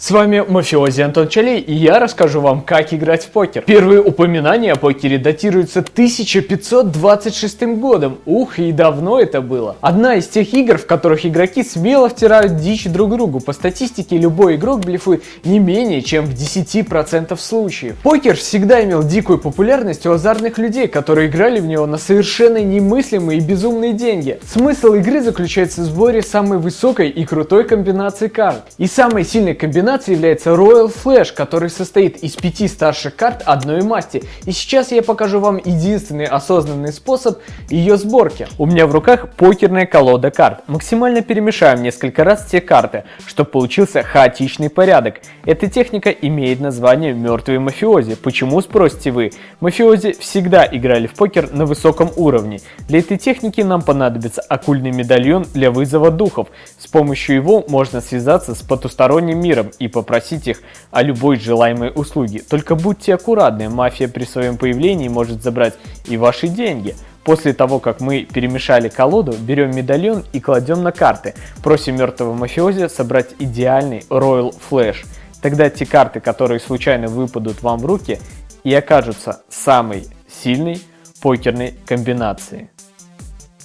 С вами Мафиози Антон Чалей, и я расскажу вам, как играть в покер. Первые упоминания о покере датируются 1526 годом. Ух, и давно это было. Одна из тех игр, в которых игроки смело втирают дичь друг другу. По статистике, любой игрок блефует не менее, чем в 10% случаев. Покер всегда имел дикую популярность у азартных людей, которые играли в него на совершенно немыслимые и безумные деньги. Смысл игры заключается в сборе самой высокой и крутой комбинации карт. И самой сильной комбинацией комбинацией является Royal Flash, который состоит из пяти старших карт одной масти. И сейчас я покажу вам единственный осознанный способ ее сборки. У меня в руках покерная колода карт. Максимально перемешаем несколько раз все карты, чтобы получился хаотичный порядок. Эта техника имеет название мертвые мафиози. Почему, спросите вы? Мафиози всегда играли в покер на высоком уровне. Для этой техники нам понадобится оккультный медальон для вызова духов. С помощью его можно связаться с потусторонним миром и попросить их о любой желаемой услуге. Только будьте аккуратны, мафия при своем появлении может забрать и ваши деньги. После того, как мы перемешали колоду, берем медальон и кладем на карты. Просим мертвого мафиози собрать идеальный Royal Flash. Тогда те карты, которые случайно выпадут вам в руки, и окажутся самой сильной покерной комбинацией.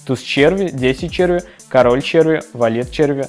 Туз черви, 10 черви, король черви, валет черви,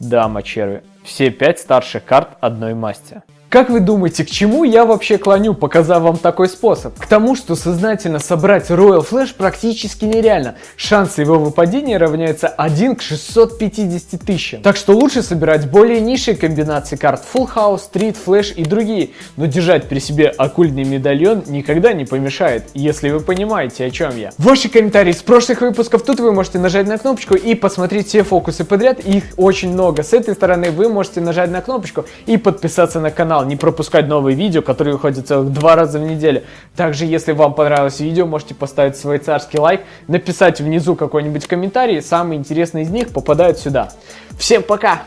дама черви. Все пять старших карт одной масти. Как вы думаете, к чему я вообще клоню, показав вам такой способ? К тому, что сознательно собрать Royal Flash практически нереально. Шансы его выпадения равняются 1 к 650 тысячам. Так что лучше собирать более низшие комбинации карт Full House, Street, Flash и другие. Но держать при себе оккультный медальон никогда не помешает, если вы понимаете, о чем я. Ваши комментарии с прошлых выпусков тут вы можете нажать на кнопочку и посмотреть все фокусы подряд. Их очень много. С этой стороны вы можете нажать на кнопочку и подписаться на канал канал, не пропускать новые видео, которые выходят целых два раза в неделю. Также, если вам понравилось видео, можете поставить свой царский лайк, написать внизу какой-нибудь комментарий, самые интересные из них попадают сюда. Всем пока!